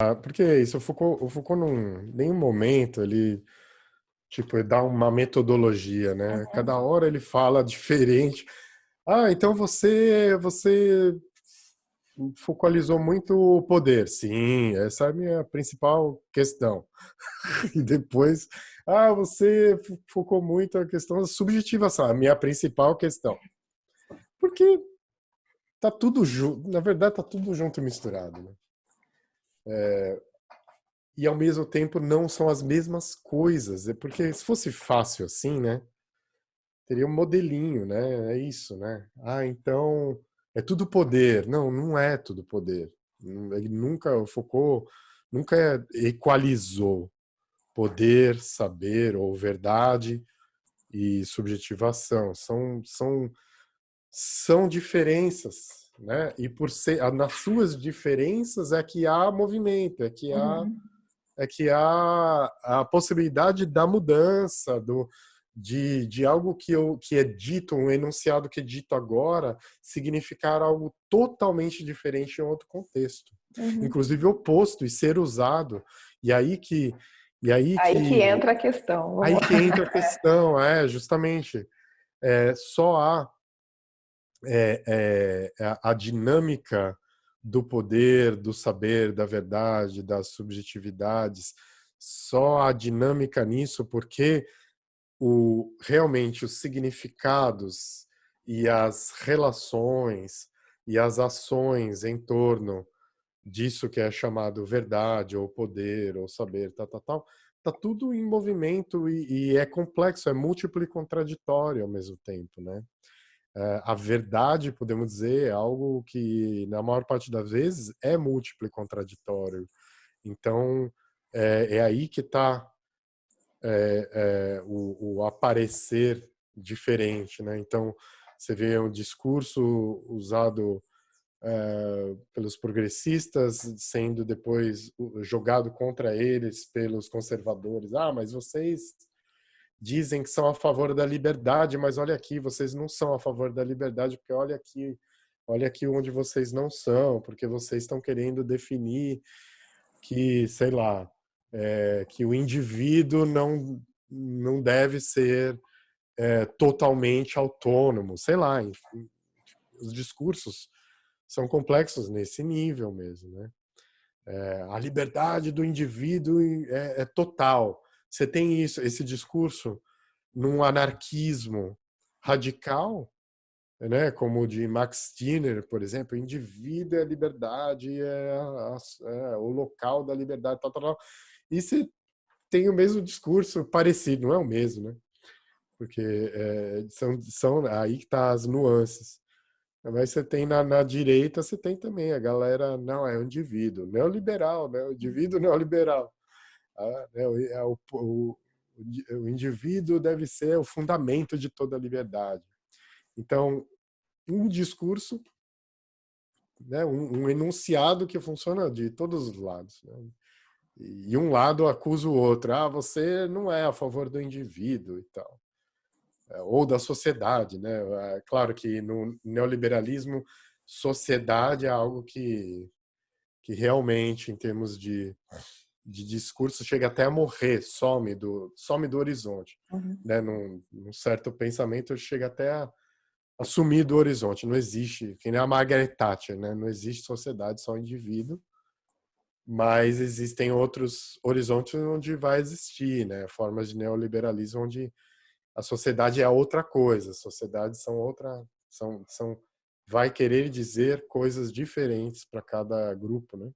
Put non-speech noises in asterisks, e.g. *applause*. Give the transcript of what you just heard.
Ah, porque é isso, o Foucault, o Foucault não, nenhum momento ele tipo dá uma metodologia, né? Uhum. Cada hora ele fala *laughs* diferente. Ah, então você você focalizou muito o poder. Sim, essa é a minha principal questão. *laughs* e depois, ah, você focou muito a questão da subjetivação, a minha principal questão. Porque tá tudo junto, na verdade tá tudo junto e misturado, né? É, e ao mesmo tempo não são as mesmas coisas, é porque se fosse fácil assim, né? Teria um modelinho, né? É isso, né? Ah, então é tudo poder. Não, não é tudo poder. Ele nunca focou, nunca equalizou poder, saber ou verdade e subjetivação. São, são, são diferenças, né? E por ser nas suas diferenças é que há movimento, é que há Uhum. é que há a possibilidade da mudança, do, de, de algo que, eu, que é dito, um enunciado que é dito agora, significar algo totalmente diferente em outro contexto. Uhum. Inclusive oposto e ser usado. E aí que. E aí, Aí que, que entra a questão. vamos Aí lá. que entra a questão, é, justamente. É, só há é, é, a, a dinâmica do poder, do saber, da verdade, das subjetividades, só a dinâmica nisso porque o, realmente os significados e as relações e as ações em torno disso que é chamado verdade ou poder ou saber, tal, tal, tal, tá tudo em movimento e, e é complexo, é múltiplo e contraditório ao mesmo tempo, né? É, a verdade, podemos dizer, é algo que na maior parte das vezes é múltiplo e contraditório. Então é, é aí que está é, é, o, o, aparecer diferente, né? Então você vê um discurso usado é, pelos progressistas sendo depois jogado contra eles pelos conservadores. Ah, mas vocês dizem que são a favor da liberdade, mas olha aqui, vocês não são a favor da liberdade, porque olha aqui, olha aqui onde vocês não são, porque vocês estão querendo definir que, sei lá, é, que o indivíduo não, não deve ser é, totalmente autônomo, sei lá, enfim, os discursos são complexos nesse nível mesmo, né? É, a liberdade do indivíduo é, é total. Você tem isso, esse discurso num anarquismo radical, né, como o de Max Stirner, por exemplo, indivíduo é liberdade, é, a, é, o local da liberdade, tal, tal, tal. E você tem o mesmo discurso parecido, não é o mesmo, né? Porque é, são, são aí que tá as nuances. Mas você tem na, na, direita, você tem também a galera, não, é o indivíduo, neoliberal, né? O indivíduo neoliberal. Ah, é, é o, o, o indivíduo deve ser o fundamento de toda a liberdade. Então, um discurso, né, um, um enunciado que funciona de todos os lados. Né? E um lado acusa o outro, ah, você não é a favor do indivíduo e tal. Ou da sociedade, né? É claro que no neoliberalismo, sociedade é algo que, que realmente, em termos de de discurso chega até a morrer, some do, some do horizonte. Uhum. Né? Num, num, certo pensamento chega até a, a sumir do horizonte. Não existe, que nem a Margaret Thatcher, né? não existe sociedade, só indivíduo, mas existem outros horizontes onde vai existir, né? formas de neoliberalismo onde a sociedade é outra coisa, as sociedades são outra, são, são vai querer dizer coisas diferentes para cada grupo, né?